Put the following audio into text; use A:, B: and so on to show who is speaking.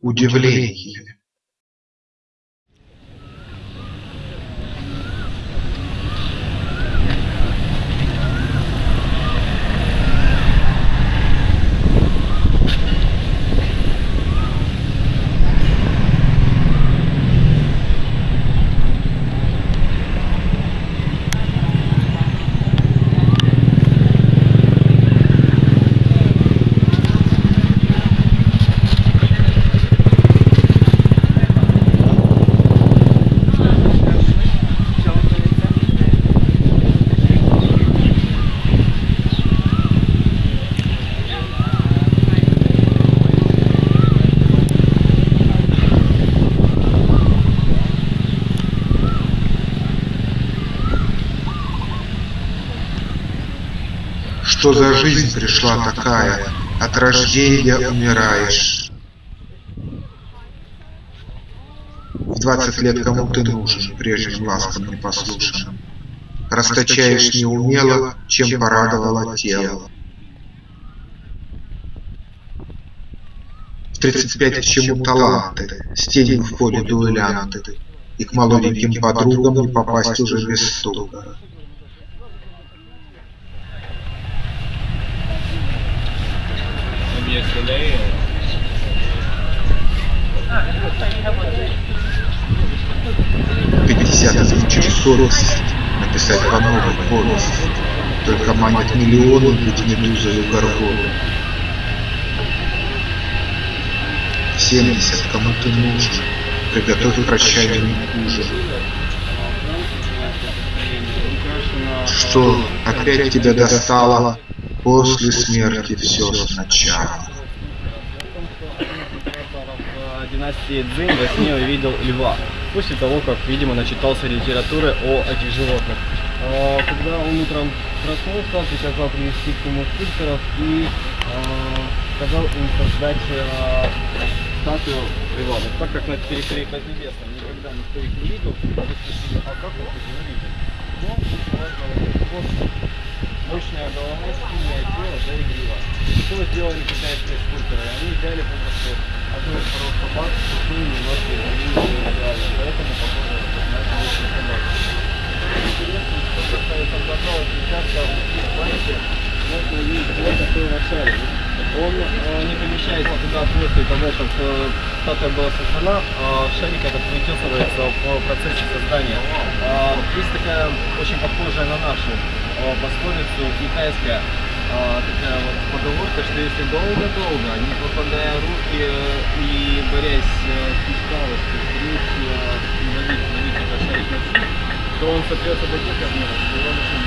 A: удивление. Что за жизнь пришла такая? От рождения умираешь. В двадцать лет кому ты нужен, прежним ласкам непослушным? Расточаешь неумело, чем порадовало тело. В тридцать пять к чему таланты, с тенью в поле дуэлянты, И к молоденьким подругам не попасть уже без стука. Пятьдесят звучит совесть, написать по новой повесть. Только манят миллионы быть медузою горгону. Семьдесят, кому ты нужен, приготовь прощальный ужин. Что, опять тебя достало? После смерти все сначала.
B: Династии Цзинь во сне увидел льва. После того, как, видимо, начитался литературы о этих животных. А, Когда он утром проснулся, приказал привести к нему скульпторов и а, сказал им создать а, статую льва. Но так как на периферии Поднебесной никогда никто их не видел, а как их не видели? Ну, очень важно вот мощная голова, сильное тело, да и грива. Что сделали китайские скульпторы? Они взяли попросту пород собак, сухую, немножко изменили реально, поэтому похоже на очень собак. Интересно, что просто это оказалось часто в банке, можно увидеть вот такой вначале. Он э, не помещается туда после того, как э, статуя была создана, а шарик этот вытесывается в процессе создания. А, есть такая очень похожая на нашу э, пословицу китайская, а, поговорка, что если долго-долго, не попадая руки э, и борясь э, с усталостью, наводить, наводить этот шарик то он сотрется до тех размеров, что